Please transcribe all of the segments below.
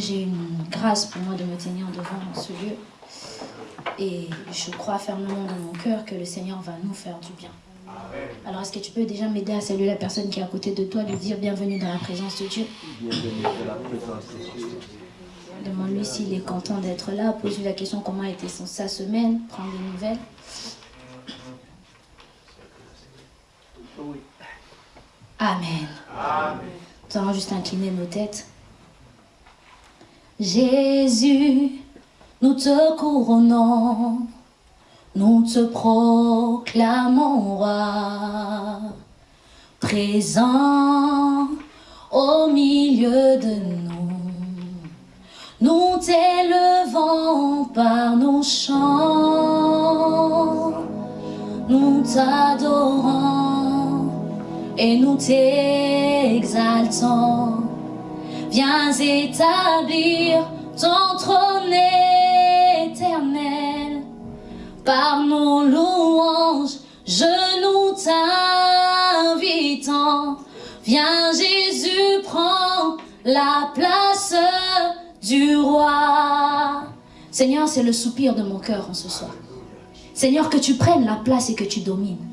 j'ai une grâce pour moi de me tenir devant ce lieu. Et je crois fermement dans mon cœur que le Seigneur va nous faire du bien. Alors, est-ce que tu peux déjà m'aider à saluer la personne qui est à côté de toi, lui dire bienvenue dans la présence de Dieu? Bienvenue dans la présence de Dieu. Demande-lui s'il est content d'être là. Pose-lui la question comment a été son- sa semaine. Prends des nouvelles. Oui. Amen. Nous allons juste incliner nos têtes. Jésus, nous te couronnons, nous te proclamons roi, présent au milieu de nous. Nous t'élevons par nos chants, nous t'adorons et nous t'exaltons. Viens établir ton trône éternel par nos louanges, je nous t'invitons. Viens Jésus, prends la place du roi. Seigneur, c'est le soupir de mon cœur en ce soir. Seigneur, que tu prennes la place et que tu domines.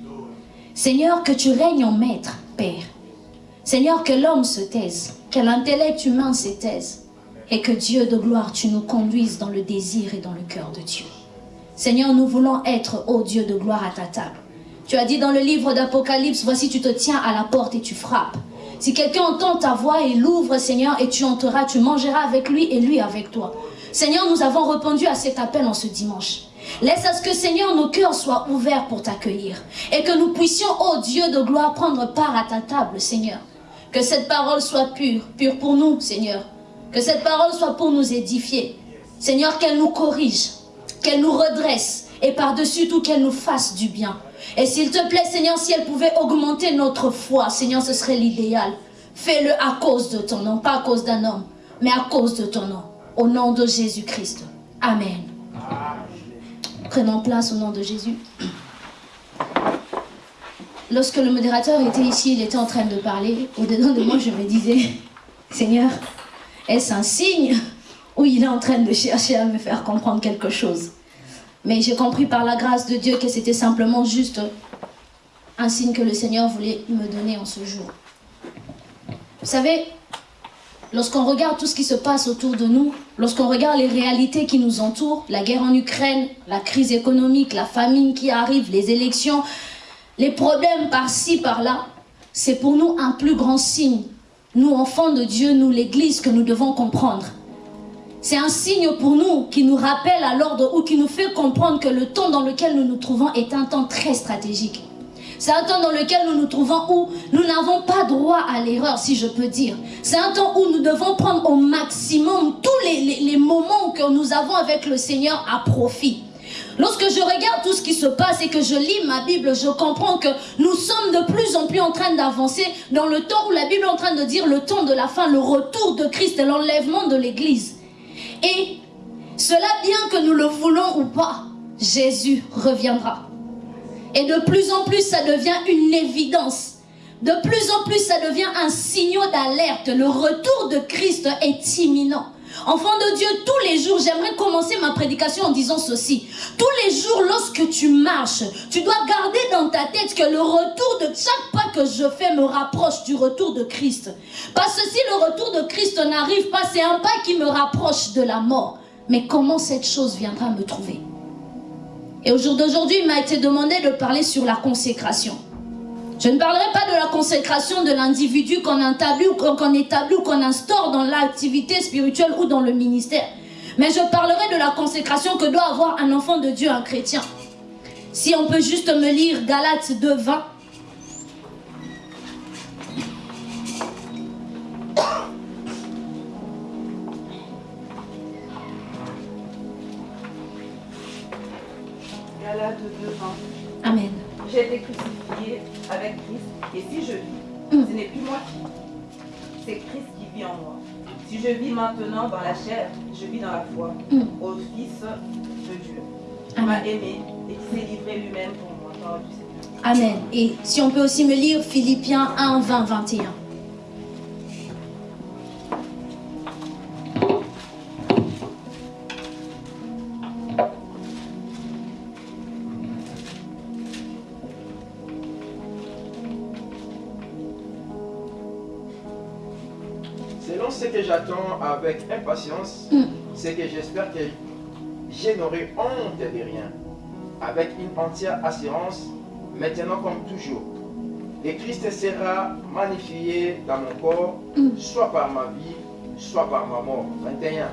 Seigneur, que tu règnes en maître, Père. Seigneur, que l'homme se taise, que l'intellect humain se taise, et que Dieu de gloire, tu nous conduises dans le désir et dans le cœur de Dieu. Seigneur, nous voulons être, ô Dieu de gloire, à ta table. Tu as dit dans le livre d'Apocalypse, voici tu te tiens à la porte et tu frappes. Si quelqu'un entend ta voix et l'ouvre, Seigneur, et tu entreras, tu mangeras avec lui et lui avec toi. Seigneur, nous avons répondu à cet appel en ce dimanche. Laisse à ce que, Seigneur, nos cœurs soient ouverts pour t'accueillir. Et que nous puissions, ô Dieu de gloire, prendre part à ta table, Seigneur. Que cette parole soit pure, pure pour nous, Seigneur. Que cette parole soit pour nous édifier. Seigneur, qu'elle nous corrige, qu'elle nous redresse et par-dessus tout qu'elle nous fasse du bien. Et s'il te plaît, Seigneur, si elle pouvait augmenter notre foi, Seigneur, ce serait l'idéal. Fais-le à cause de ton nom, pas à cause d'un homme, mais à cause de ton nom. Au nom de Jésus-Christ. Amen. Prenons place au nom de Jésus. Lorsque le modérateur était ici, il était en train de parler. Au-dedans de moi, je me disais, Seigneur, est-ce un signe ou il est en train de chercher à me faire comprendre quelque chose? Mais j'ai compris par la grâce de Dieu que c'était simplement juste un signe que le Seigneur voulait me donner en ce jour. Vous savez, lorsqu'on regarde tout ce qui se passe autour de nous, lorsqu'on regarde les réalités qui nous entourent, la guerre en Ukraine, la crise économique, la famine qui arrive, les élections, les problèmes par-ci, par-là, c'est pour nous un plus grand signe. Nous, enfants de Dieu, nous, l'Église, que nous devons comprendre. C'est un signe pour nous qui nous rappelle à l'ordre ou qui nous fait comprendre que le temps dans lequel nous nous trouvons est un temps très stratégique. C'est un temps dans lequel nous nous trouvons où nous n'avons pas droit à l'erreur, si je peux dire. C'est un temps où nous devons prendre au maximum tous les, les- moments que nous avons avec le Seigneur à profit. Lorsque je regarde tout ce qui se passe et que je lis ma Bible, je comprends que nous sommes de plus en plus en train d'avancer dans le temps où la Bible est en train de dire le temps de la fin, le retour de Christ l'enlèvement de l'Église. Et cela, bien que nous le voulons ou pas, Jésus reviendra. Et de plus en plus, ça devient une évidence. De plus en plus, ça devient un signal d'alerte. Le retour de Christ est imminent. Enfant de Dieu, tous les jours, j'aimerais commencer ma prédication en disant ceci. Tous les jours, lorsque tu marches, tu dois garder dans ta tête que le retour de chaque pas que je fais me rapproche du retour de Christ. Parce que si le retour de Christ n'arrive pas, c'est un pas qui me rapproche de la mort. Mais comment cette chose viendra me trouver? Et au jour d'aujourd'hui, il m'a été demandé de parler sur la consécration. Je ne parlerai pas de la consécration de l'individu qu'on établit ou qu'on qu'on établit ou qu'on instaure dans l'activité spirituelle ou dans le ministère. Mais je parlerai de la consécration que doit avoir un enfant de Dieu, un chrétien. Si on peut juste me lire Galates 2, 20. Galates 2, 20. Amen. J'ai été crucifié avec Christ, et si je vis, Mm. ce n'est plus moi qui vis, c'est Christ qui vit en moi. Si je vis maintenant dans la chair, je vis dans la foi Mm. au Fils de Dieu, qui m'a aimé et qui s'est livré lui-même pour moi. Amen. Et si on peut aussi me lire Philippiens 1, 20, 21. J'attends avec impatience, Mm. c'est que j'espère que je n'aurai honte de rien, avec une entière assurance, maintenant comme toujours. Et Christ sera magnifié dans mon corps, Mm. soit par ma vie, soit par ma mort. 21.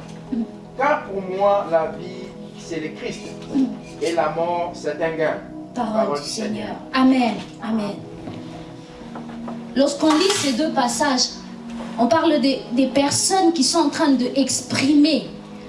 Car pour moi, la vie, c'est le Christ, Mm. et la mort, c'est un gain. Parole du Seigneur. Amen. Amen. Lorsqu'on lit ces deux passages, on parle des, personnes qui sont en train d'exprimer.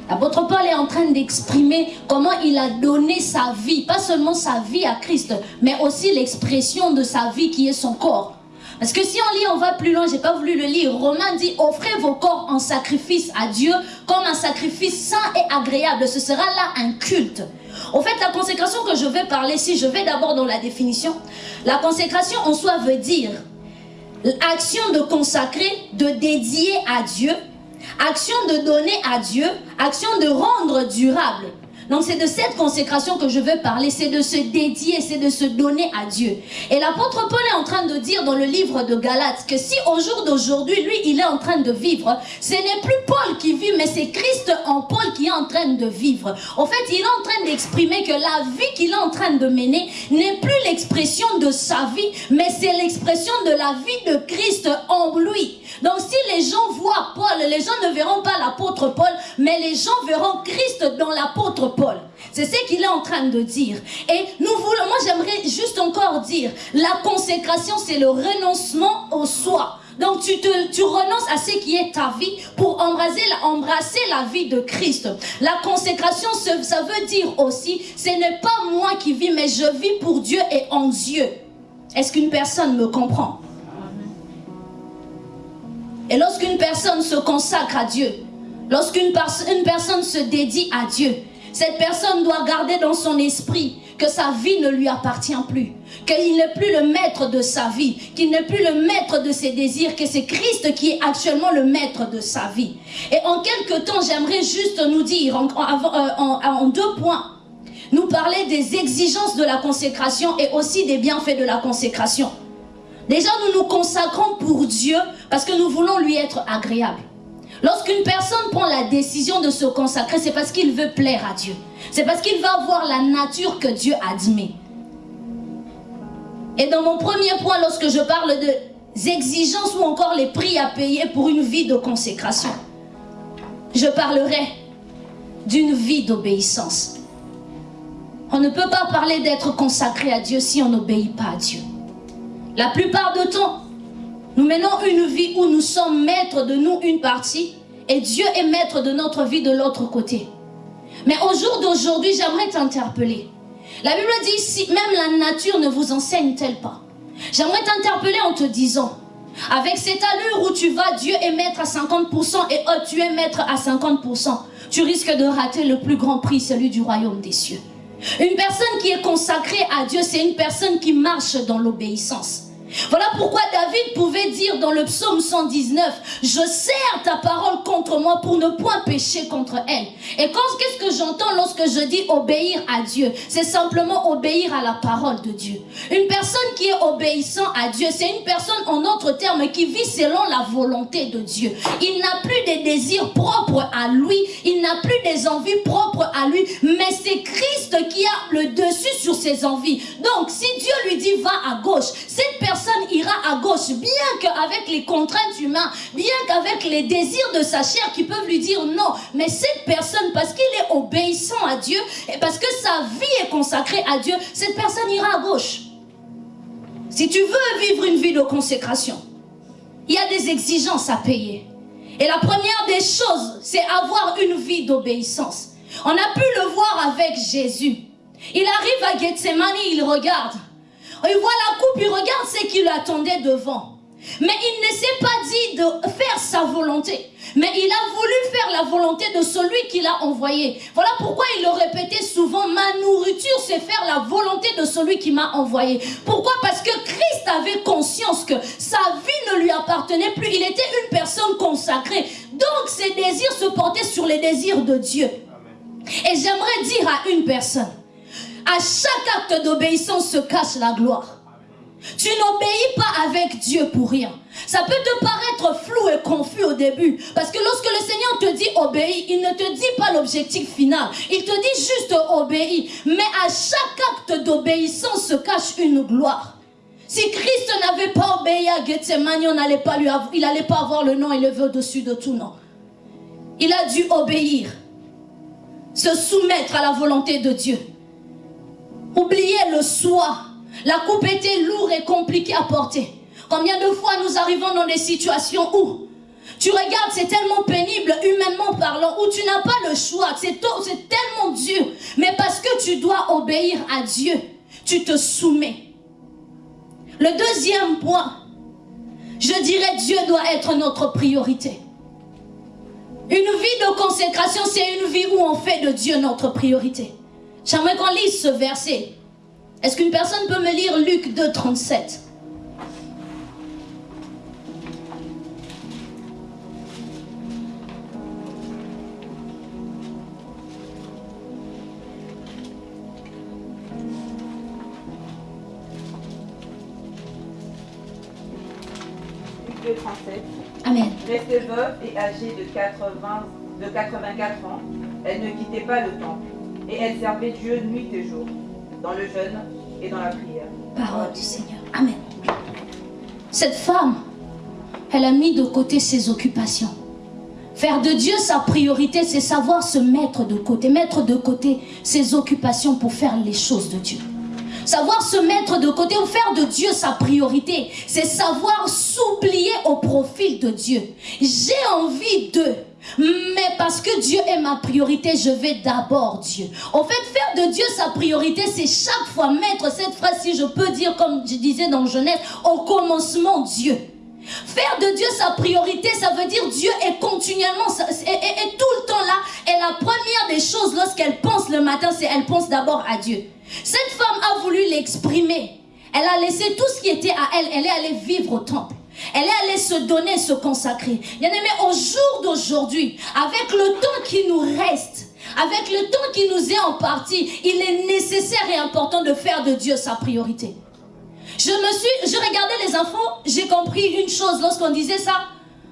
L'apôtre Paul est en train d'exprimer comment il a donné sa vie, pas seulement sa vie à Christ, mais aussi l'expression de sa vie qui est son corps. Parce que si on lit, on va plus loin, j'ai pas voulu le lire. Romain dit, offrez vos corps en sacrifice à Dieu comme un sacrifice saint et agréable. Ce sera là un culte. En fait, la consécration que je vais parler, si je vais d'abord dans la définition, la consécration en soi veut dire action de consacrer, de dédier à Dieu, action de donner à Dieu, action de rendre durable. Donc c'est de cette consécration que je veux parler, c'est de se dédier, c'est de se donner à Dieu. Et l'apôtre Paul est en train de dire dans le livre de Galates que si au jour d'aujourd'hui, lui, il est en train de vivre, ce n'est plus Paul qui vit, mais c'est Christ en Paul qui est en train de vivre. En fait, il est en train d'exprimer que la vie qu'il est en train de mener n'est plus l'expression de sa vie, mais c'est l'expression de la vie de Christ en lui. Donc si les gens voient Paul, les gens ne verront pas l'apôtre Paul, mais les gens verront Christ dans l'apôtre Paul. C'est ce qu'il est en train de dire. Et nous voulons, moi j'aimerais juste encore dire, la consécration c'est le renoncement au soi. Donc tu, renonces à ce qui est ta vie pour embrasser, embrasser la vie de Christ. La consécration, ça veut dire aussi, ce n'est pas moi qui vis, mais je vis pour Dieu et en Dieu. Est-ce qu'une personne me comprend? Et lorsqu'une personne se consacre à Dieu, lorsqu'une pers- une personne se dédie à Dieu, cette personne doit garder dans son esprit que sa vie ne lui appartient plus, qu'il n'est plus le maître de sa vie, qu'il n'est plus le maître de ses désirs, que c'est Christ qui est actuellement le maître de sa vie. Et en quelques temps, j'aimerais juste nous dire en, euh, deux points, nous parler des exigences de la consécration et aussi des bienfaits de la consécration. Déjà, nous nous consacrons pour Dieu parce que nous voulons lui être agréable. Lorsqu'une personne prend la décision de se consacrer, c'est parce qu'il veut plaire à Dieu. C'est parce qu'il va avoir la nature que Dieu admet. Et dans mon premier point, lorsque je parle de exigences ou encore les prix à payer pour une vie de consécration, je parlerai d'une vie d'obéissance. On ne peut pas parler d'être consacré à Dieu si on n'obéit pas à Dieu. La plupart du temps, nous menons une vie où nous sommes maîtres de nous une partie et Dieu est maître de notre vie de l'autre côté. Mais au jour d'aujourd'hui, j'aimerais t'interpeller. La Bible dit, si même la nature ne vous enseigne-t-elle pas? J'aimerais t'interpeller en te disant, avec cette allure où tu vas, Dieu est maître à 50% et oh, tu es maître à 50%, tu risques de rater le plus grand prix, celui du royaume des cieux. Une personne qui est consacrée à Dieu, c'est une personne qui marche dans l'obéissance. Voilà pourquoi David pouvait dire dans le psaume 119, je serre ta parole contre moi pour ne point pécher contre elle. Et qu'est-ce que j'entends lorsque je dis obéir à Dieu? C'est simplement obéir à la parole de Dieu. Une personne qui est obéissant à Dieu, c'est une personne en autres termes qui vit selon la volonté de Dieu. Il n'a plus des désirs propres à lui, il n'a plus des envies propres à lui, mais c'est Christ qui a le dessus sur ses envies. Donc si Dieu lui dit va à gauche, cette personne ira à gauche, bien qu'avec les contraintes humaines, bien qu'avec les désirs de sa chair qui peuvent lui dire non. Mais cette personne, parce qu'il est obéissant à Dieu et parce que sa vie est consacrée à Dieu, cette personne ira à gauche. Si tu veux vivre une vie de consécration, il y a des exigences à payer. Et la première des choses, c'est avoir une vie d'obéissance. On a pu le voir avec Jésus. Il arrive à Gethsemane, il regarde. Il voit la coupe, il regarde ce qui l'attendait devant. Mais il ne s'est pas dit de faire sa volonté. Mais il a voulu faire la volonté de celui qui l'a envoyé. Voilà pourquoi il le répétait souvent, ma nourriture c'est faire la volonté de celui qui m'a envoyé. Pourquoi? Parce que Christ avait conscience que sa vie ne lui appartenait plus. Il était une personne consacrée. Donc ses désirs se portaient sur les désirs de Dieu. Et j'aimerais dire à une personne, à chaque acte d'obéissance se cache la gloire. Tu n'obéis pas avec Dieu pour rien. Ça peut te paraître flou et confus au début. Parce que lorsque le Seigneur te dit obéis, il ne te dit pas l'objectif final. Il te dit juste obéis. Mais à chaque acte d'obéissance se cache une gloire. Si Christ n'avait pas obéi à Gethsemane, on pas il n'allait pas avoir le nom élevé au-dessus de tout nom. Il a dû obéir, se soumettre à la volonté de Dieu. Oublier le soi. La coupe était lourde et compliquée à porter. Combien de fois nous arrivons dans des situations où tu regardes, c'est tellement pénible, humainement parlant, où tu n'as pas le choix, c'est tellement dur. Mais parce que tu dois obéir à Dieu, tu te soumets. Le deuxième point, je dirais Dieu doit être notre priorité. Une vie de consécration, c'est une vie où on fait de Dieu notre priorité. J'aimerais qu'on lise ce verset. Est-ce qu'une personne peut me lire Luc 2, 37 Amen. Restée veuve et âgée de, 80, de 84 ans, elle ne quittait pas le temple. Et elle servait Dieu nuit et jour, dans le jeûne et dans la prière. Parole du Seigneur. Amen. Cette femme, elle a mis de côté ses occupations. Faire de Dieu sa priorité, c'est savoir se mettre de côté, mettre de côté ses occupations pour faire les choses de Dieu. Savoir se mettre de côté ou faire de Dieu sa priorité, c'est savoir s'oublier au profil de Dieu. J'ai envie de, mais parce que Dieu est ma priorité, je vais d'abord Dieu. En fait, faire de Dieu sa priorité, c'est chaque fois mettre cette phrase, si je peux dire, comme je disais dans Genèse, au commencement Dieu. Faire de Dieu sa priorité, ça veut dire Dieu est continuellement, et, tout le temps là. Et la première des choses lorsqu'elle pense le matin, c'est elle pense d'abord à Dieu. Cette femme a voulu l'exprimer. Elle a laissé tout ce qui était à elle. Elle est allée vivre au temple. Elle est allée se donner, se consacrer. Bien aimé, au jour d'aujourd'hui, avec le temps qui nous reste, avec le temps qui nous est en partie, il est nécessaire et important de faire de Dieu sa priorité. Je me suis, je regardais les infos, j'ai compris une chose lorsqu'on disait ça.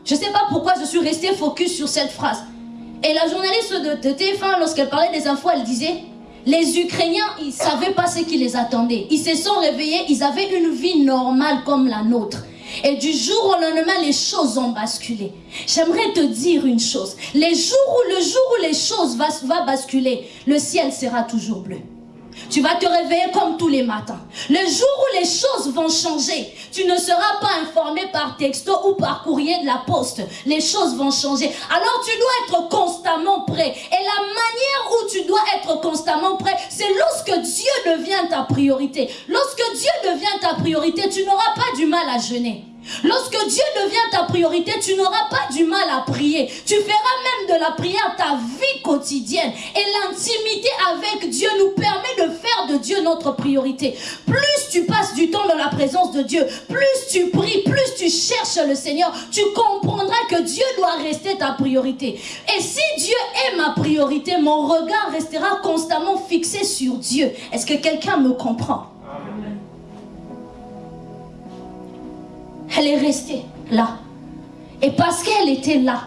Je ne sais pas pourquoi je suis restée focus sur cette phrase. Et la journaliste de, de TF1, lorsqu'elle parlait des infos, elle disait les Ukrainiens, ils ne savaient pas ce qui les attendait. Ils se sont réveillés, ils avaient une vie normale comme la nôtre. Et du jour au lendemain, les choses ont basculé. J'aimerais te dire une chose. Les jours où, le jour où les choses vont basculer, le ciel sera toujours bleu. Tu vas te réveiller comme tous les matins. Le jour où les choses vont changer, tu ne seras pas informé par texto ou par courrier de la poste. Les choses vont changer. Alors tu dois être constamment prêt. Et la manière où tu dois être constamment prêt, c'est lorsque Dieu devient ta priorité. Lorsque Dieu devient ta priorité, tu n'auras pas du mal à jeûner. Lorsque Dieu devient ta priorité, tu n'auras pas du mal à prier. Tu feras même de la prière ta vie quotidienne. Et l'intimité avec Dieu nous permet de faire de Dieu notre priorité. Plus tu passes du temps dans la présence de Dieu, plus tu pries, plus tu cherches le Seigneur, tu comprendras que Dieu doit rester ta priorité. Et si Dieu est ma priorité, mon regard restera constamment fixé sur Dieu. Est-ce que quelqu'un me comprend? Elle est restée là. Et parce qu'elle était là,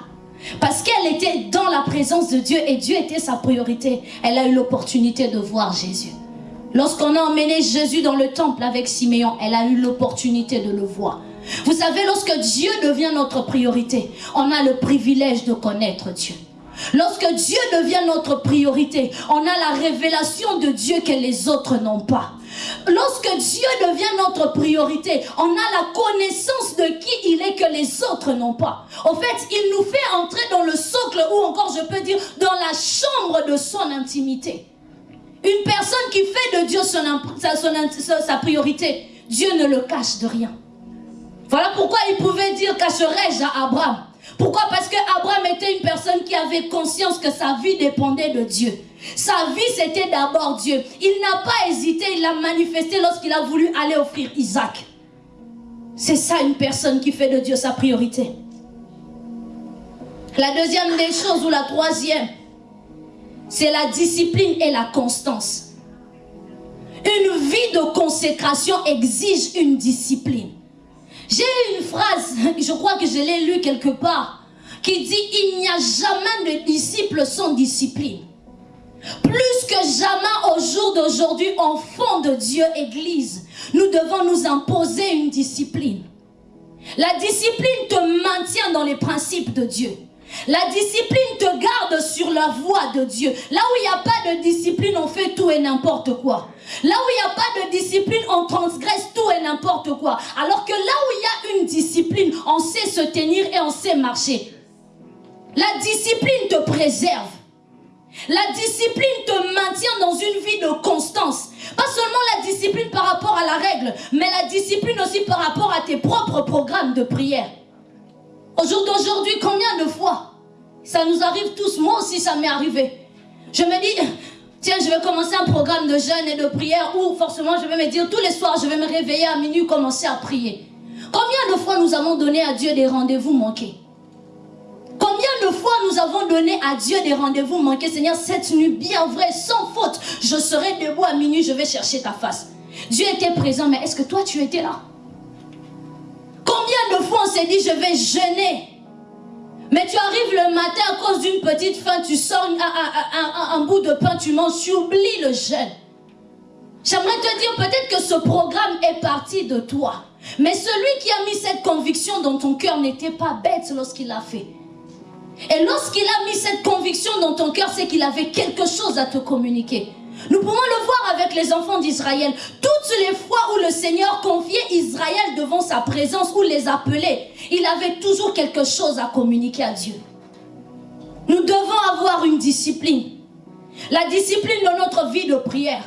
parce qu'elle était dans la présence de Dieu et Dieu était sa priorité, elle a eu l'opportunité de voir Jésus. Lorsqu'on a emmené Jésus dans le temple avec Siméon, elle a eu l'opportunité de le voir. Vous savez, lorsque Dieu devient notre priorité, on a le privilège de connaître Dieu. Lorsque Dieu devient notre priorité, on a la révélation de Dieu que les autres n'ont pas. Lorsque Dieu devient notre priorité, on a la connaissance de qui il est que les autres n'ont pas. En fait, il nous fait entrer dans le socle ou encore, je peux dire, dans la chambre de son intimité. Une personne qui fait de Dieu son, sa priorité, Dieu ne le cache de rien. Voilà pourquoi il pouvait dire cacherai-je à Abraham? Pourquoi? Parce que Abraham était une personne qui avait conscience que sa vie dépendait de Dieu. Sa vie, c'était d'abord Dieu. Il n'a pas hésité, il l'a manifesté lorsqu'il a voulu aller offrir Isaac. C'est ça une personne qui fait de Dieu sa priorité. La deuxième des choses, ou la troisième, c'est la discipline et la constance. Une vie de consécration exige une discipline. J'ai une phrase, je crois que je l'ai lue quelque part, qui dit il n'y a jamais de disciple sans discipline. Plus que jamais au jour d'aujourd'hui, enfants de Dieu, Église, nous devons nous imposer une discipline. La discipline te maintient dans les principes de Dieu. La discipline te garde sur la voie de Dieu. Là où il n'y a pas de discipline, on fait tout et n'importe quoi. Là où il n'y a pas de discipline, on transgresse tout et n'importe quoi. Alors que là où il y a une discipline, on sait se tenir et on sait marcher. La discipline te préserve. La discipline te maintient dans une vie de constance. Pas seulement la discipline par rapport à la règle, mais la discipline aussi par rapport à tes propres programmes de prière. Au jour d'aujourd'hui, combien de fois Ça nous arrive tous, moi aussi ça m'est arrivé. Je me dis, tiens, je vais commencer un programme de jeûne et de prière où forcément je vais me dire tous les soirs, je vais me réveiller à minuit, commencer à prier. Combien de fois nous avons donné à Dieu des rendez-vous manqués? Combien de fois nous avons donné à Dieu des rendez-vous manqués? Seigneur, cette nuit, bien vrai, sans faute, je serai debout à minuit, je vais chercher ta face. Dieu était présent, mais est-ce que toi tu étais là? Combien de fois on s'est dit, je vais jeûner mais tu arrives le matin à cause d'une petite faim, tu sors un, bout de pain, tu manges, tu oublies le jeûne. J'aimerais te dire peut-être que ce programme est parti de toi. Mais celui qui a mis cette conviction dans ton cœur n'était pas bête lorsqu'il l'a fait. Et lorsqu'il a mis cette conviction dans ton cœur, c'est qu'il avait quelque chose à te communiquer. Nous pouvons le voir avec les enfants d'Israël. Toutes les fois où le Seigneur confiait Israël devant sa présence, ou les appelait, il avait toujours quelque chose à communiquer à Dieu. Nous devons avoir une discipline. La discipline dans notre vie de prière.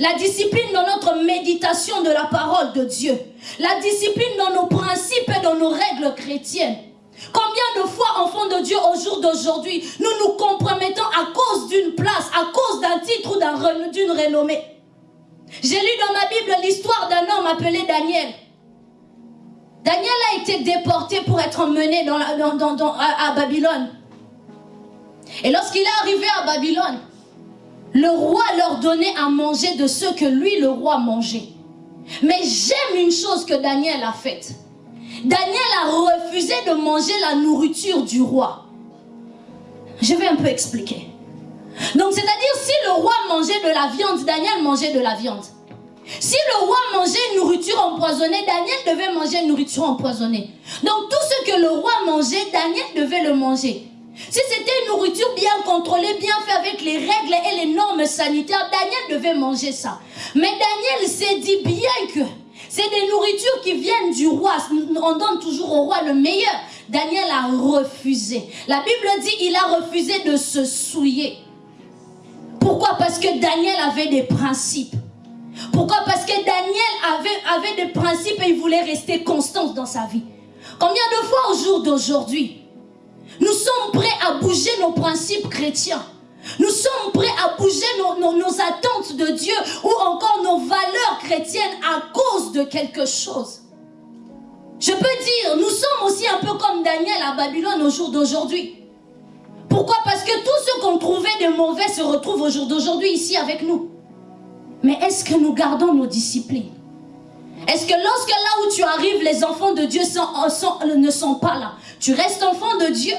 La discipline dans notre méditation de la parole de Dieu. La discipline dans nos principes et dans nos règles chrétiennes. Combien de fois, enfants de Dieu, au jour d'aujourd'hui, nous nous compromettons à cause d'une place, à cause d'un titre ou d'une renommée? J'ai lu dans ma Bible l'histoire d'un homme appelé Daniel. Daniel a été déporté pour être emmené à, à Babylone. Et lorsqu'il est arrivé à Babylone, le roi leur donnait à manger de ce que lui, le roi, mangeait. Mais j'aime une chose que Daniel a faite. Daniel a refusé de manger la nourriture du roi. Je vais un peu expliquer. Donc, c'est-à-dire, si le roi mangeait de la viande, Daniel mangeait de la viande. Si le roi mangeait une nourriture empoisonnée, Daniel devait manger une nourriture empoisonnée. Donc, tout ce que le roi mangeait, Daniel devait le manger. Si c'était une nourriture bien contrôlée, bien faite avec les règles et les normes sanitaires, Daniel devait manger ça. Mais Daniel s'est dit bien que c'est des nourritures qui viennent du roi. On donne toujours au roi le meilleur. Daniel a refusé. La Bible dit il a refusé de se souiller. Pourquoi? Parce que Daniel avait des principes. Pourquoi? Parce que Daniel avait, des principes et il voulait rester constant dans sa vie. Combien de fois au jour d'aujourd'hui, nous sommes prêts à bouger nos principes chrétiens? Nous sommes prêts à bouger nos, attentes de Dieu ou encore nos valeurs chrétiennes à cause de quelque chose. Je peux dire, nous sommes aussi un peu comme Daniel à Babylone au jour d'aujourd'hui. Pourquoi? Parce que tout ce qu'on trouvait de mauvais se retrouve au jour d'aujourd'hui ici avec nous. Mais est-ce que nous gardons nos disciplines? Est-ce que lorsque là où tu arrives, les enfants de Dieu ne sont pas là, tu restes enfant de Dieu?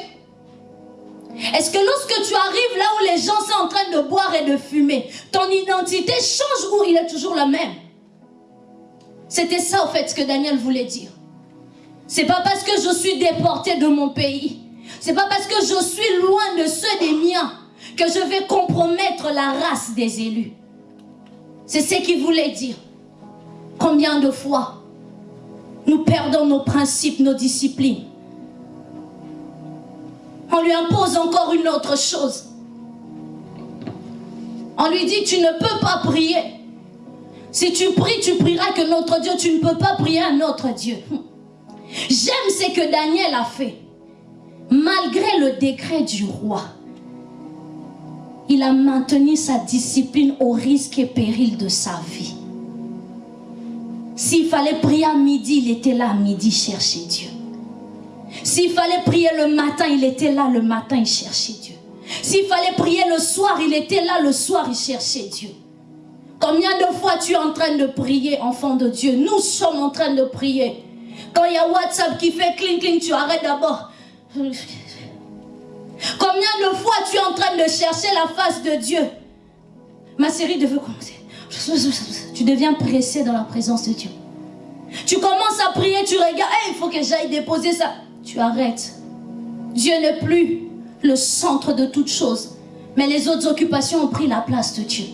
Est-ce que lorsque tu arrives là où les gens sont en train de boire et de fumer, ton identité change ou il est toujours la même? C'était ça au fait ce que Daniel voulait dire. C'est pas parce que je suis déporté de mon pays, c'est pas parce que je suis loin de ceux des miens que je vais compromettre la race des élus. C'est ce qu'il voulait dire. Combien de fois nous perdons nos principes, nos disciplines? On lui impose encore une autre chose. On lui dit, tu ne peux pas prier. Si tu pries, tu prieras que notre Dieu, tu ne peux pas prier un autre Dieu. J'aime ce que Daniel a fait. Malgré le décret du roi, il a maintenu sa discipline au risque et péril de sa vie. S'il fallait prier à midi, il était là à midi chercher Dieu. S'il fallait prier le matin, il était là le matin, il cherchait Dieu. S'il fallait prier le soir, il était là le soir, il cherchait Dieu. Combien de fois tu es en train de prier, enfant de Dieu? Nous sommes en train de prier. Quand il y a WhatsApp qui fait cling cling, tu arrêtes d'abord. Combien de fois tu es en train de chercher la face de Dieu? Ma série devait commencer. Tu deviens pressé dans la présence de Dieu. Tu commences à prier, tu regardes, il faut que j'aille déposer ça. Tu arrêtes. Dieu n'est plus le centre de toutes choses. Mais les autres occupations ont pris la place de Dieu.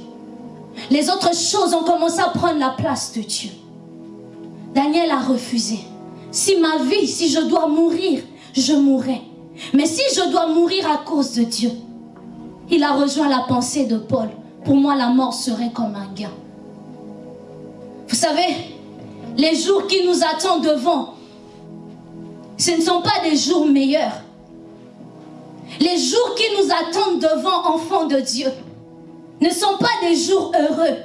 Les autres choses ont commencé à prendre la place de Dieu. Daniel a refusé. Si ma vie, si je dois mourir, je mourrai. Mais si je dois mourir à cause de Dieu, il a rejoint la pensée de Paul. Pour moi, la mort serait comme un gain. Vous savez, les jours qui nous attendent devant, ce ne sont pas des jours meilleurs. Les jours qui nous attendent devant, enfants de Dieu, ne sont pas des jours heureux.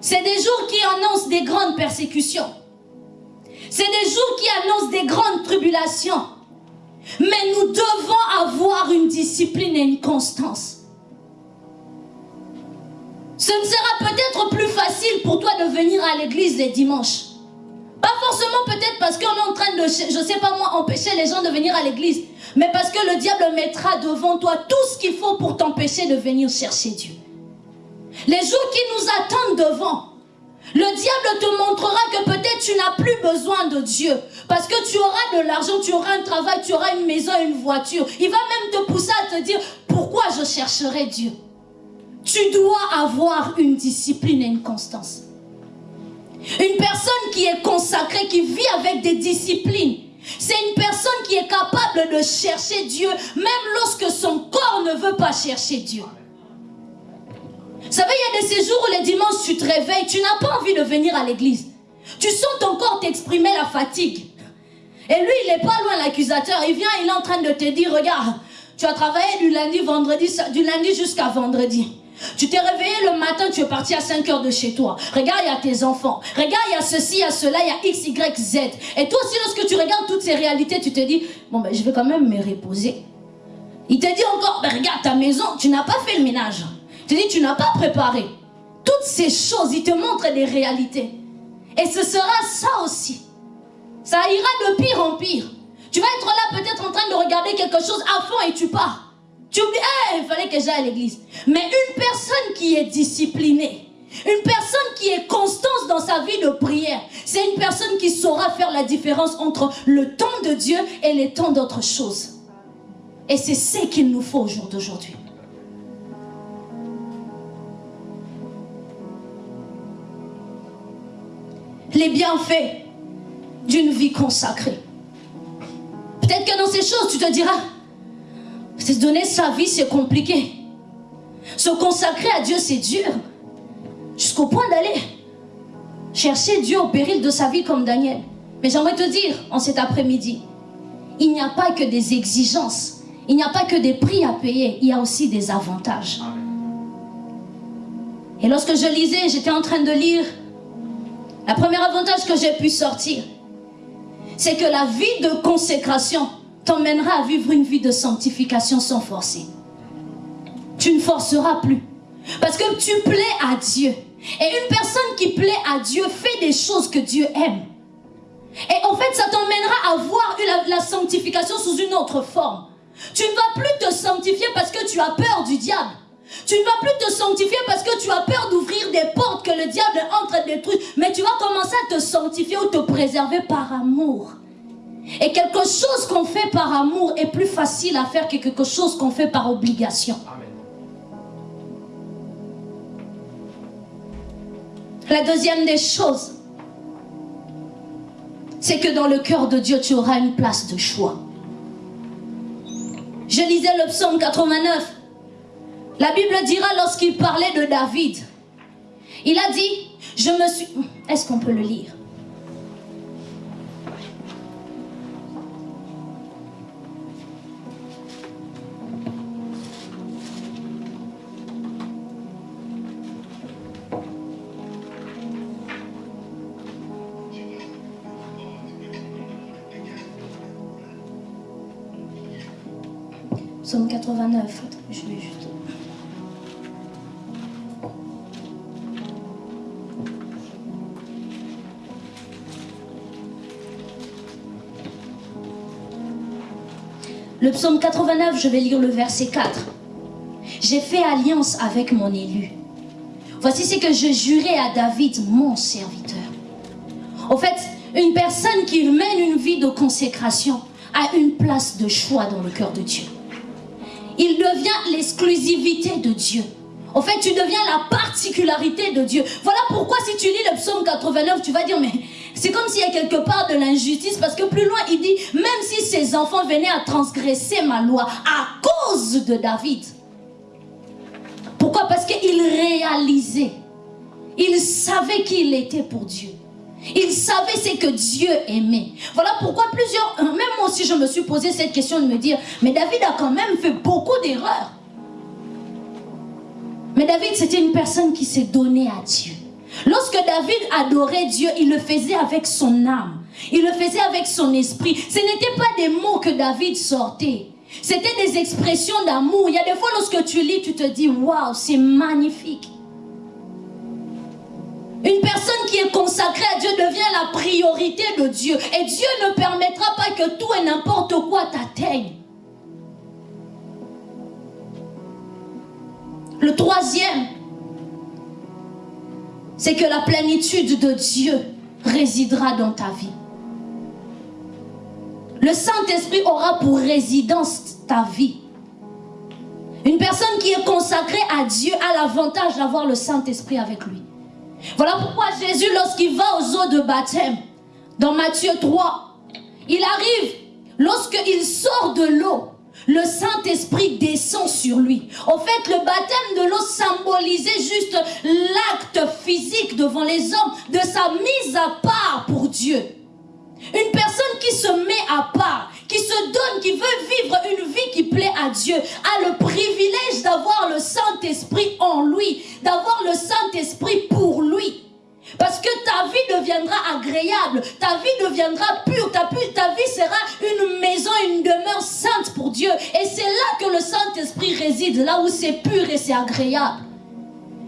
C'est des jours qui annoncent des grandes persécutions. C'est des jours qui annoncent des grandes tribulations. Mais nous devons avoir une discipline et une constance. Ce ne sera peut-être plus facile pour toi de venir à l'église les dimanches. Pas forcément peut-être parce qu'on est en train de, je sais pas moi, empêcher les gens de venir à l'église. Mais parce que le diable mettra devant toi tout ce qu'il faut pour t'empêcher de venir chercher Dieu. Les jours qui nous attendent devant, le diable te montrera que peut-être tu n'as plus besoin de Dieu. Parce que tu auras de l'argent, tu auras un travail, tu auras une maison, une voiture. Il va même te pousser à te dire, pourquoi je chercherai Dieu? Tu dois avoir une discipline et une constance. Une personne qui est consacrée, qui vit avec des disciplines, c'est une personne qui est capable de chercher Dieu, même lorsque son corps ne veut pas chercher Dieu. Vous savez, il y a des séjours où les dimanches, tu te réveilles, tu n'as pas envie de venir à l'église. Tu sens ton corps t'exprimer la fatigue. Et lui, il n'est pas loin, l'accusateur. Il vient, il est en train de te dire, regarde, tu as travaillé du lundi, vendredi, du lundi jusqu'à vendredi. Tu t'es réveillé le matin, tu es parti à 5 heures de chez toi. Regarde, il y a tes enfants. Regarde, il y a ceci, il y a cela, il y a X, Y, Z. Et toi aussi, lorsque tu regardes toutes ces réalités, tu te dis, bon, ben, je vais quand même me reposer. Il te dit encore, ben, regarde ta maison, tu n'as pas fait le ménage. Te dit, tu n'as pas préparé. Toutes ces choses, il te montre des réalités. Et ce sera ça aussi. Ça ira de pire en pire. Tu vas être là peut-être en train de regarder quelque chose à fond et tu pars. Tu oublies, il fallait que j'aille à l'église. Mais une personne qui est disciplinée, une personne qui est constante dans sa vie de prière, c'est une personne qui saura faire la différence entre le temps de Dieu et les temps d'autres choses. Et c'est ce qu'il nous faut au jour d'aujourd'hui. Les bienfaits d'une vie consacrée. Peut-être que dans ces choses, tu te diras, se donner sa vie, c'est compliqué. Se consacrer à Dieu, c'est dur. Jusqu'au point d'aller chercher Dieu au péril de sa vie comme Daniel. Mais j'aimerais te dire, en cet après-midi, il n'y a pas que des exigences. Il n'y a pas que des prix à payer. Il y a aussi des avantages. Et lorsque je lisais, j'étais en train de lire, le premier avantage que j'ai pu sortir, c'est que la vie de consécration t'emmènera à vivre une vie de sanctification sans forcer. Tu ne forceras plus. Parce que tu plais à Dieu. Et une personne qui plaît à Dieu fait des choses que Dieu aime. Et en fait, ça t'emmènera à voir la, la, sanctification sous une autre forme. Tu ne vas plus te sanctifier parce que tu as peur du diable. Tu ne vas plus te sanctifier parce que tu as peur d'ouvrir des portes que le diable entre des trucs. Mais tu vas commencer à te sanctifier ou te préserver par amour. Et quelque chose qu'on fait par amour est plus facile à faire que quelque chose qu'on fait par obligation. La deuxième des choses, c'est que dans le cœur de Dieu, tu auras une place de choix. Je lisais le psaume 89. La Bible dira lorsqu'il parlait de David, il a dit, je me suis... Est-ce qu'on peut le lire? Psaume 89. Le psaume 89, je vais lire le verset 4. J'ai fait alliance avec mon élu. Voici ce que je jurais à David, mon serviteur. En fait, une personne qui mène une vie de consécration a une place de choix dans le cœur de Dieu. Il devient l'exclusivité de Dieu. En fait, tu deviens la particularité de Dieu. Voilà pourquoi si tu lis le psaume 89, tu vas dire, mais c'est comme s'il y a quelque part de l'injustice, parce que plus loin, il dit, même si ses enfants venaient à transgresser ma loi à cause de David. Pourquoi? Parce qu'il réalisait, il savait qui il était pour Dieu. Il savait ce que Dieu aimait. Voilà pourquoi plusieurs, même moi aussi je me suis posé cette question de me dire, mais David a quand même fait beaucoup d'erreurs. Mais David, c'était une personne qui s'est donnée à Dieu. Lorsque David adorait Dieu, il le faisait avec son âme. Il le faisait avec son esprit. Ce n'étaient pas des mots que David sortait. C'était des expressions d'amour. Il y a des fois, lorsque tu lis, tu te dis, waouh, c'est magnifique. Une personne qui est consacrée à Dieu devient la priorité de Dieu. Et Dieu ne permettra pas que tout et n'importe quoi t'atteigne. Le troisième, c'est que la plénitude de Dieu résidera dans ta vie. Le Saint-Esprit aura pour résidence ta vie. Une personne qui est consacrée à Dieu a l'avantage d'avoir le Saint-Esprit avec lui. Voilà pourquoi Jésus, lorsqu'il va aux eaux de baptême, dans Matthieu 3, il arrive, lorsqu'il sort de l'eau, le Saint-Esprit descend sur lui. En fait, le baptême de l'eau symbolisait juste l'acte physique devant les hommes de sa mise à part pour Dieu. Une personne qui se met à part, qui se donne, qui veut vivre une vie qui plaît à Dieu, a le privilège d'avoir le Saint-Esprit en lui, d'avoir le Saint-Esprit pour lui. Parce que ta vie deviendra agréable, ta vie deviendra pure, ta, vie sera une maison, une demeure sainte pour Dieu. Et c'est là que le Saint-Esprit réside, là où c'est pur et c'est agréable.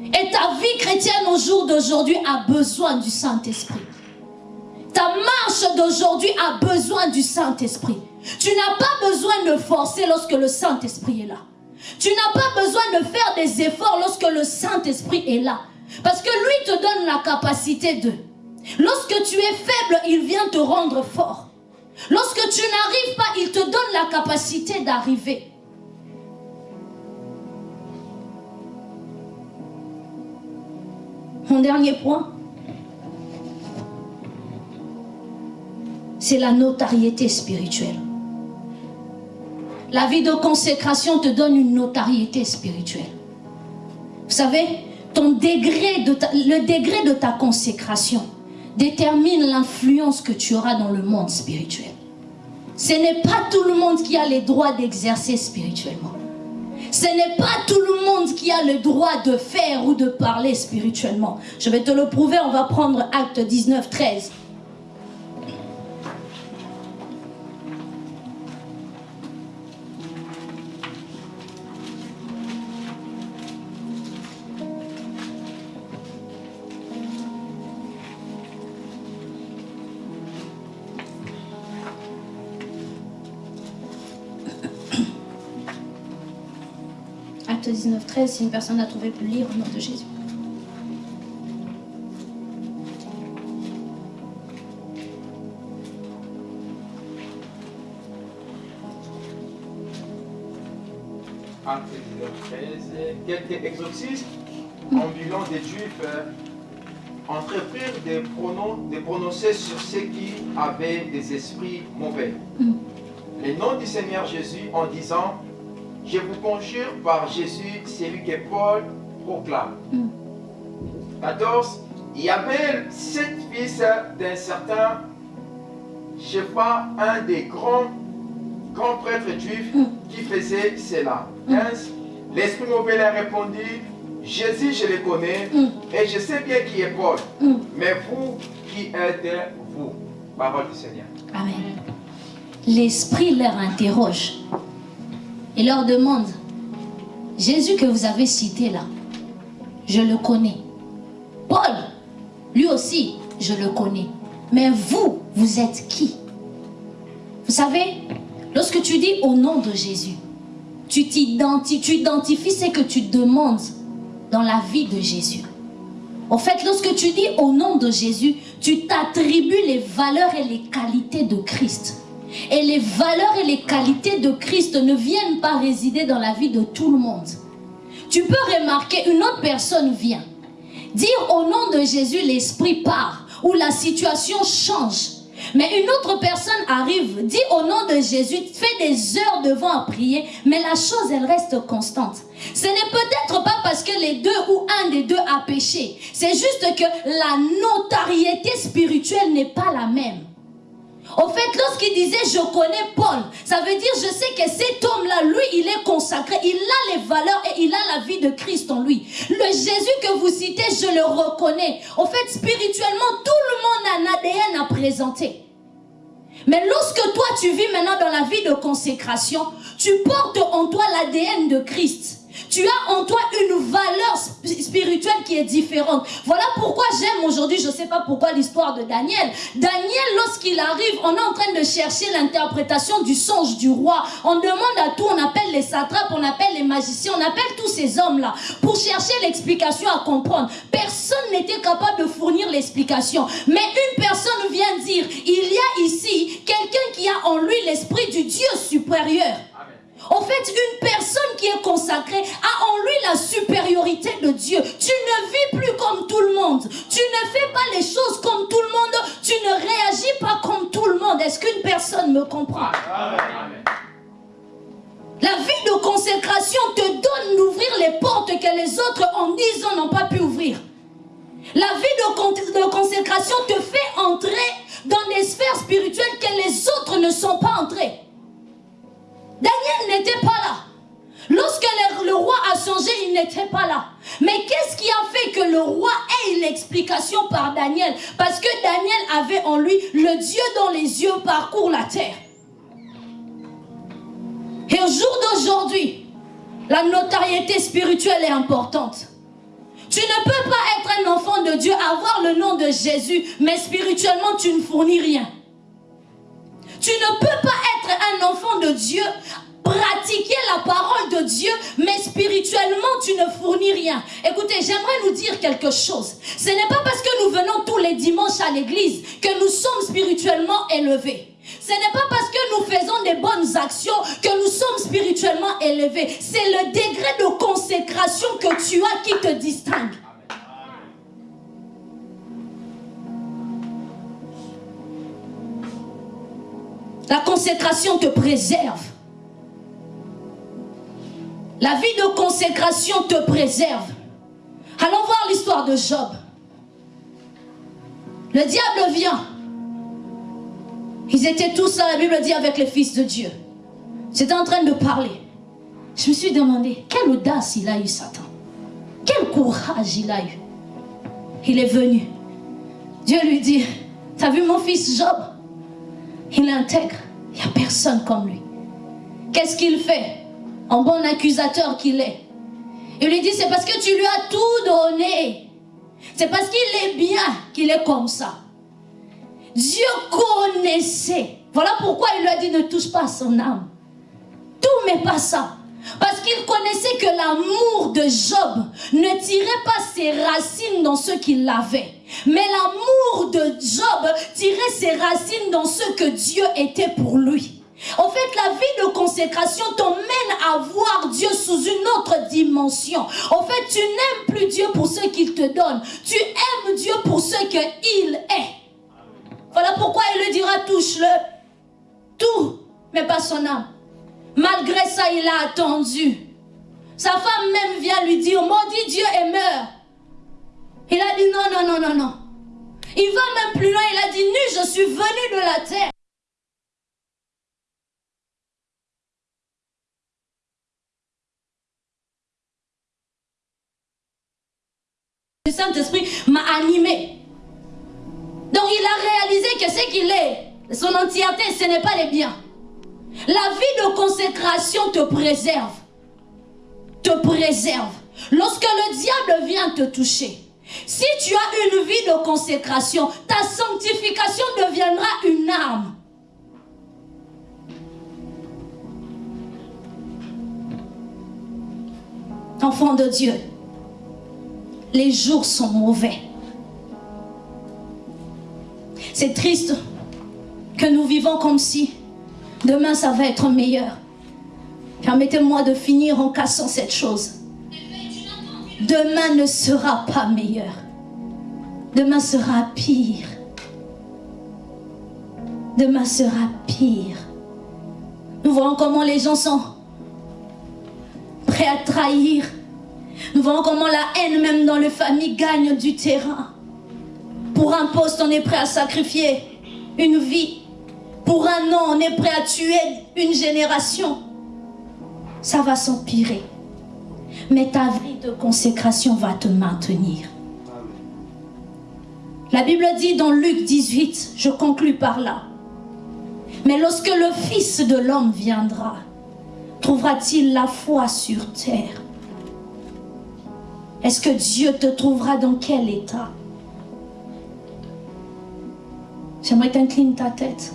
Et ta vie chrétienne au jour d'aujourd'hui a besoin du Saint-Esprit. Ta marche d'aujourd'hui a besoin du Saint-Esprit. Tu n'as pas besoin de forcer lorsque le Saint-Esprit est là. Tu n'as pas besoin de faire des efforts lorsque le Saint-Esprit est là. Parce que lui te donne la capacité de. Lorsque tu es faible, il vient te rendre fort. Lorsque tu n'arrives pas, il te donne la capacité d'arriver. Mon dernier point, c'est la notoriété spirituelle. La vie de consécration te donne une notoriété spirituelle. Vous savez, degré de le degré de ta consécration détermine l'influence que tu auras dans le monde spirituel. Ce n'est pas tout le monde qui a les droits d'exercer spirituellement. Ce n'est pas tout le monde qui a le droit de faire ou de parler spirituellement. Je vais te le prouver, on va prendre acte 19, 13. 13, si une personne n'a trouvé, peut lire au nom de Jésus. Acte 13, quelques exorcistes ambulants des Juifs euh, entreprirent de, pronon- de prononcer sur ceux qui avaient des esprits mauvais. Mm. Le nom du Seigneur Jésus en disant Je vous conjure par Jésus, celui que Paul proclame. Mm. 14. Il y avait sept fils d'un certain, je sais pas, un des grands, grands prêtres juifs Mm. qui faisait cela. 15. L'esprit mauvais leur répondit Jésus, je le connais Mm. et je sais bien qui est Paul. Mm. Mais vous, qui êtes vous Parole du Seigneur. Amen. L'Esprit leur interroge et leur demande, Jésus que vous avez cité là, je le connais. Paul, lui aussi, je le connais. Mais vous, vous êtes qui? Vous savez, Lorsque tu dis au nom de Jésus, tu tu identifies ce que tu demandes dans la vie de Jésus. En fait, lorsque tu dis au nom de Jésus, tu t'attribues les valeurs et les qualités de Christ. Et les valeurs et les qualités de Christ ne viennent pas résider dans la vie de tout le monde. Tu peux remarquer, une autre personne vient. Dire au nom de Jésus, l'esprit part, ou la situation change. Mais une autre personne arrive, dit au nom de Jésus, fait des heures devant à prier, mais la chose, elle reste constante. Ce n'est peut-être pas parce que les deux ou un des deux a péché. C'est juste que la notariété spirituelle n'est pas la même. Au fait, lorsqu'il disait je connais Paul, ça veut dire je sais que cet homme-là, lui, il est consacré, il a les valeurs et il a la vie de Christ en lui. Le Jésus que vous citez, je le reconnais. Au fait, spirituellement, tout le monde a un ADN à présenter. Mais lorsque toi, tu vis maintenant dans la vie de consécration, tu portes en toi l'ADN de Christ. Tu as en toi une valeur spirituelle qui est différente. Voilà pourquoi j'aime aujourd'hui, je ne sais pas pourquoi l'histoire de Daniel. Daniel, lorsqu'il arrive, on est en train de chercher l'interprétation du songe du roi. On demande à tout, on appelle les satrapes, on appelle les magiciens, on appelle tous ces hommes-là pour chercher l'explication à comprendre. Personne n'était capable de fournir l'explication. Mais une personne vient dire, il y a ici quelqu'un qui a en lui l'esprit du Dieu supérieur. En fait, une personne qui est consacrée a en lui la supériorité de Dieu. Tu ne vis plus comme tout le monde. Tu ne fais pas les choses comme tout le monde. Tu ne réagis pas comme tout le monde. Est-ce qu'une personne me comprend? La vie de consécration te donne d'ouvrir les portes que les autres en dix ans n'ont pas pu ouvrir. La vie de, de consécration te fait entrer dans des sphères spirituelles que les autres ne sont pas entrés. N'était pas là. Mais qu'est-ce qui a fait que le roi ait une explication par Daniel? Parce que Daniel avait en lui le Dieu dont les yeux parcourent la terre. Et au jour d'aujourd'hui, la notariété spirituelle est importante. Tu ne peux pas être un enfant de Dieu, avoir le nom de Jésus, mais spirituellement tu ne fournis rien. Tu ne peux pas être un enfant de Dieu, pratiquer la parole de Dieu, mais spirituellement, tu ne fournis rien. Écoutez, j'aimerais nous dire quelque chose. Ce n'est pas parce que nous venons tous les dimanches à l'église que nous sommes spirituellement élevés. Ce n'est pas parce que nous faisons des bonnes actions que nous sommes spirituellement élevés. C'est le degré de consécration que tu as qui te distingue. La consécration te préserve. La vie de consécration te préserve. Allons voir l'histoire de Job. Le diable vient. Ils étaient tous là, la Bible dit, avec les fils de Dieu. J'étais en train de parler. Je me suis demandé, quelle audace il a eu Satan. Quel courage il a eu. Il est venu. Dieu lui dit, t'as vu mon fils Job? Il intègre. Il n'y a personne comme lui. Qu'est-ce qu'il fait? En bon accusateur qu'il est. Il lui dit, c'est parce que tu lui as tout donné. C'est parce qu'il est bien qu'il est comme ça. Dieu connaissait. Voilà pourquoi il lui a dit, ne touche pas son âme. Tout mais pas ça. Parce qu'il connaissait que l'amour de Job ne tirait pas ses racines dans ce qu'il avait. Mais l'amour de Job tirait ses racines dans ce que Dieu était pour lui. En fait, la vie de consécration t'emmène à voir Dieu sous une autre dimension. En fait, tu n'aimes plus Dieu pour ce qu'il te donne. Tu aimes Dieu pour ce qu'il est. Voilà pourquoi il le dira, touche-le. Tout, mais pas son âme. Malgré ça, il a attendu. Sa femme même vient lui dire, maudit Dieu et meurt. Il a dit non, non, non, non, non. Il va même plus loin, il a dit, nu, je suis venu de la terre. Saint-Esprit m'a animé. Donc il a réalisé que ce qu'il est, son entièreté, ce n'est pas les biens. La vie de consécration te préserve. Te préserve. Lorsque le diable vient te toucher, si tu as une vie de consécration, ta sanctification deviendra une arme. Enfant de Dieu, les jours sont mauvais. C'est triste que nous vivons comme si demain ça va être meilleur. Permettez-moi de finir en cassant cette chose. Demain ne sera pas meilleur. Demain sera pire. Demain sera pire. Nous voyons comment les gens sont prêts à trahir. Nous voyons comment la haine, même dans les familles, gagne du terrain. Pour un poste, on est prêt à sacrifier une vie. Pour un an, on est prêt à tuer une génération. Ça va s'empirer. Mais ta vie de consécration va te maintenir. La Bible dit dans Luc 18, je conclus par là. Mais lorsque le Fils de l'homme viendra, trouvera-t-il la foi sur terre? Est-ce que Dieu te trouvera dans quel état? J'aimerais t'incliner ta tête.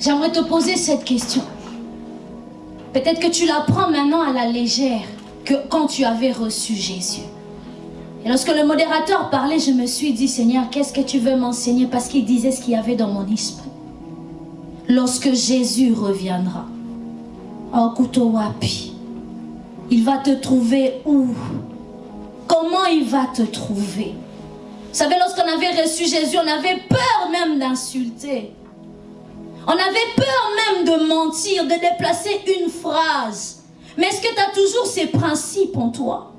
J'aimerais te poser cette question. Peut-être que tu la prends maintenant à la légère que quand tu avais reçu Jésus. Et lorsque le modérateur parlait, je me suis dit, Seigneur, qu'est-ce que tu veux m'enseigner? Parce qu'il disait ce qu'il y avait dans mon esprit. Lorsque Jésus reviendra, en Kutowapi, il va te trouver où? Comment il va te trouver? Vous savez, lorsqu'on avait reçu Jésus, on avait peur même d'insulter. On avait peur même de mentir, de déplacer une phrase. Mais est-ce que tu as toujours ces principes en toi?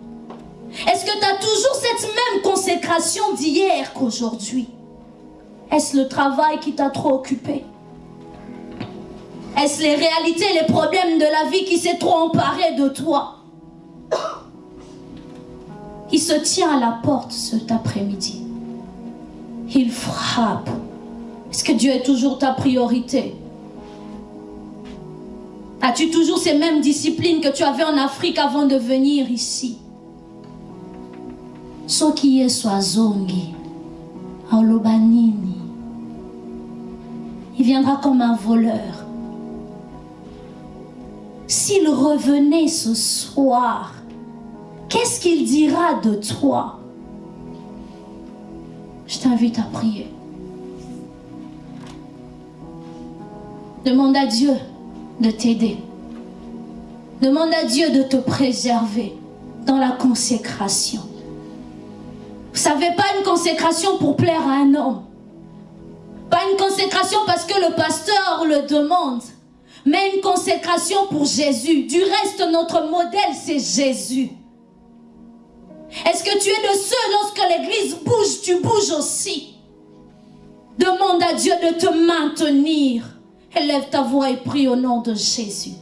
Est-ce que tu as toujours cette même consécration d'hier qu'aujourd'hui? Est-ce le travail qui t'a trop occupé? Est-ce les réalités, les problèmes de la vie qui s'est trop emparé de toi Il se tient à la porte cet après-midi. Il frappe. Est-ce que Dieu est toujours ta priorité As-tu toujours ces mêmes disciplines que tu avais en Afrique avant de venir ici soki yesu azongi aoloba nini il viendra comme un voleur s'il revenait ce soir qu'est-ce qu'il dira de toi? Je t'invite à prier demande à Dieu de t'aider demande à Dieu de te préserver dans la consécration vous savez, pas une consécration pour plaire à un homme. Pas une consécration parce que le pasteur le demande. Mais une consécration pour Jésus. Du reste, notre modèle, c'est Jésus. Est-ce que tu es de ceux, lorsque l'église bouge, tu bouges aussi? Demande à Dieu de te maintenir. Élève ta voix et prie au nom de Jésus.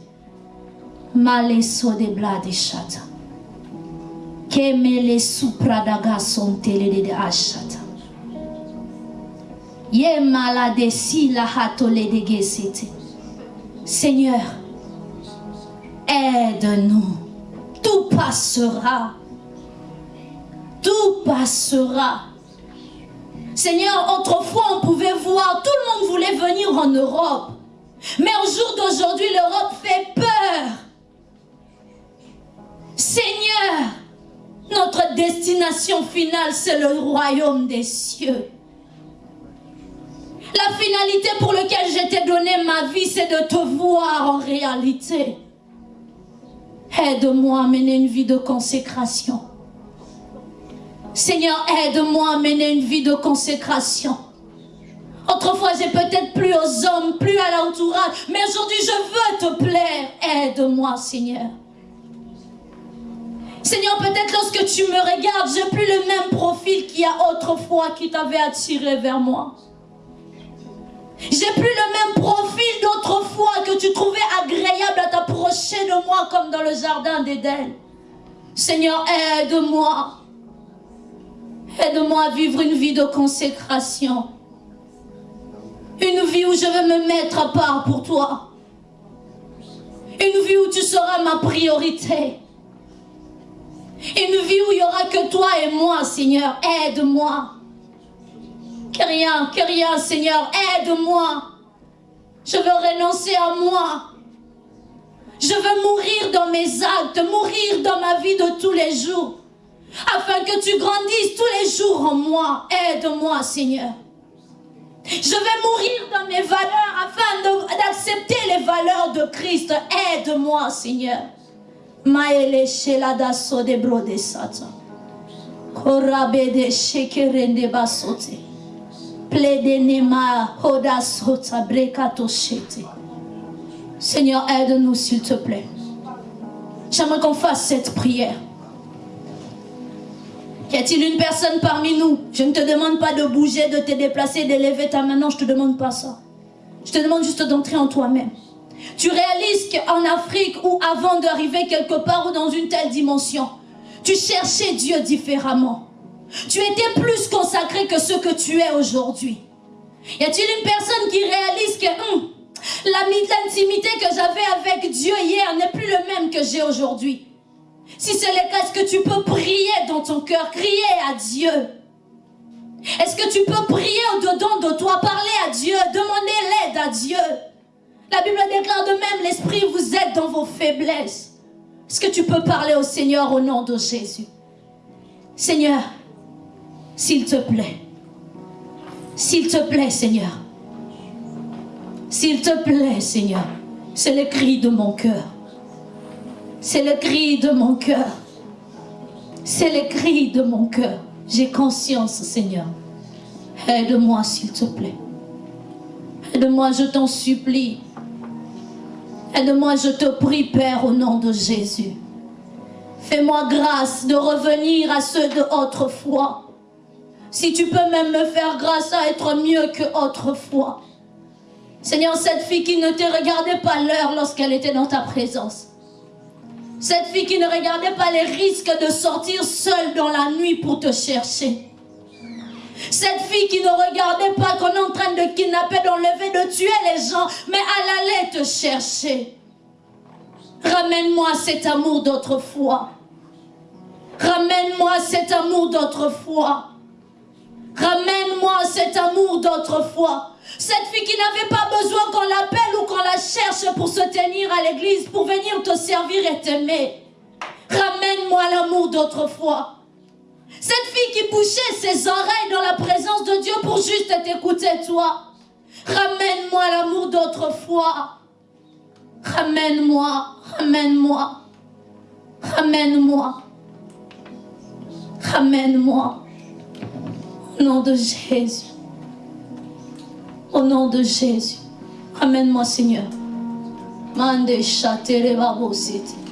Maleso de blade chata. Kemele supradaga son tele de. Ye malade si la hatole de. Seigneur, aide-nous. Tout passera. Tout passera. Seigneur, autrefois on pouvait voir, tout le monde voulait venir en Europe. Mais au jour d'aujourd'hui, l'Europe fait peur. Seigneur, notre destination finale, c'est le royaume des cieux. La finalité pour laquelle je t'ai donné ma vie, c'est de te voir en réalité. Aide-moi à mener une vie de consécration. Seigneur, aide-moi à mener une vie de consécration. Autrefois, j'ai peut-être plus aux hommes, plus à l'entourage, mais aujourd'hui, je veux te plaire. Aide-moi, Seigneur. Seigneur, peut-être lorsque tu me regardes, j'ai plus le même profil qu'il y a autrefois qui t'avait attiré vers moi. J'ai plus le même profil d'autrefois que tu trouvais agréable à t'approcher de moi comme dans le jardin d'Éden. Seigneur, aide-moi. Aide-moi à vivre une vie de consécration. Une vie où je vais me mettre à part pour toi. Une vie où tu seras ma priorité. Une vie où il n'y aura que toi et moi, Seigneur. Aide-moi. Que rien, que rien, Seigneur. Aide-moi. Je veux renoncer à moi. Je veux mourir dans mes actes, mourir dans ma vie de tous les jours. Afin que tu grandisses tous les jours en moi. Aide-moi, Seigneur. Je vais mourir dans mes valeurs afin de- d'accepter les valeurs de Christ. Aide-moi, Seigneur. Sode brode sata. Korabede shekerende basote. Seigneur, aide-nous s'il te plaît. J'aimerais qu'on fasse cette prière. Y a-t-il une personne parmi nous? Je ne te demande pas de bouger, de te déplacer, d'élever ta main. Non, je ne te demande pas ça. Je te demande juste d'entrer en toi-même. Tu réalises qu'en Afrique ou avant d'arriver quelque part ou dans une telle dimension, tu cherchais Dieu différemment. Tu étais plus consacré que ce que tu es aujourd'hui. Y a-t-il une personne qui réalise que hum, l'intimité que j'avais avec Dieu hier n'est plus le même que j'ai aujourd'hui? Si c'est le cas, est-ce que tu peux prier dans ton cœur, crier à Dieu? Est-ce que tu peux prier au-dedans de toi, parler à Dieu, demander l'aide à Dieu? La Bible déclare de même, l'Esprit vous aide dans vos faiblesses. Est-ce que tu peux parler au Seigneur au nom de Jésus? Seigneur, s'il te plaît, s'il te plaît, Seigneur, s'il te plaît, Seigneur, c'est le cri de mon cœur. C'est le cri de mon cœur. C'est le cri de mon cœur. J'ai conscience, Seigneur. Aide-moi, s'il te plaît. Aide-moi, je t'en supplie. Aide-moi, je te prie, Père, au nom de Jésus. Fais-moi grâce de revenir à ceux de autrefois. Si tu peux même me faire grâce à être mieux que autrefois. Seigneur, cette fille qui ne te regardait pas l'heure lorsqu'elle était dans ta présence. Cette fille qui ne regardait pas les risques de sortir seule dans la nuit pour te chercher. Cette fille qui ne regardait pas qu'on est en train de kidnapper, d'enlever, de tuer les gens, mais elle allait te chercher. Ramène-moi cet amour d'autrefois. Ramène-moi cet amour d'autrefois. Ramène-moi cet amour d'autrefois. Cette fille qui n'avait pas besoin qu'on l'appelle ou qu'on la cherche pour se tenir à l'église, pour venir te servir et t'aimer. Ramène-moi l'amour d'autrefois. Cette fille qui bouchait ses oreilles dans la présence de Dieu pour juste t'écouter toi. Ramène-moi l'amour d'autrefois. Ramène-moi, ramène-moi, ramène-moi, ramène-moi. Au nom de Jésus. Au nom de Jésus. Ramène-moi, Seigneur. Mande babositi. Alléluia.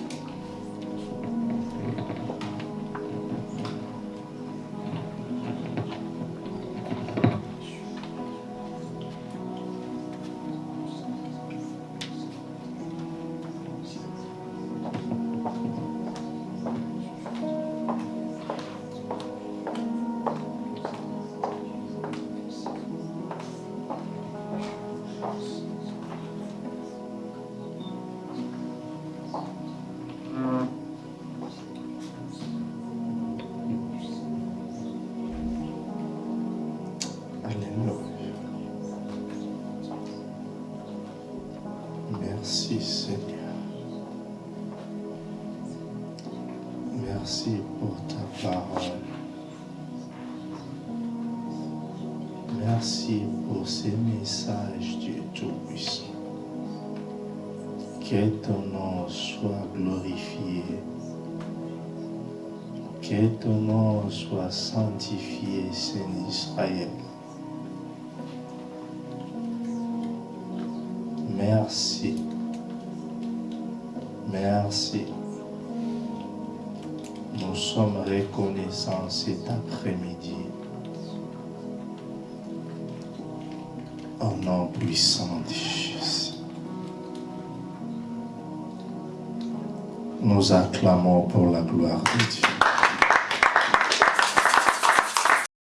Que ton nom soit glorifié. Que ton nom soit sanctifié, Saint Israël. Merci. Merci. Nous sommes reconnaissants cet après-midi. Au nom puissant de Jésus. Nous acclamons pour la gloire de Dieu.